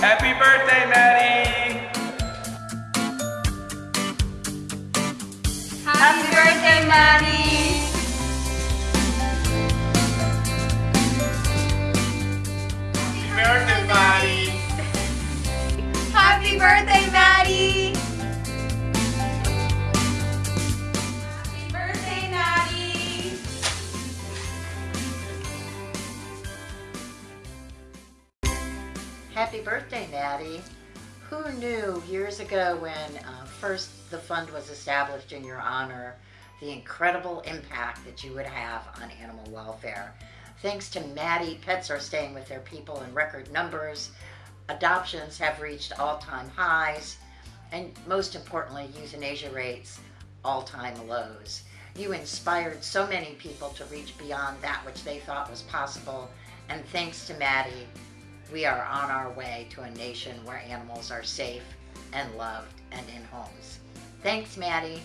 Happy birthday, Maddie! Happy birthday, Maddie! Happy birthday, Maddie. Who knew years ago when uh, first the fund was established in your honor, the incredible impact that you would have on animal welfare? Thanks to Maddie, pets are staying with their people in record numbers, adoptions have reached all time highs, and most importantly, euthanasia rates all time lows. You inspired so many people to reach beyond that which they thought was possible, and thanks to Maddie, we are on our way to a nation where animals are safe and loved and in homes. Thanks, Maddie.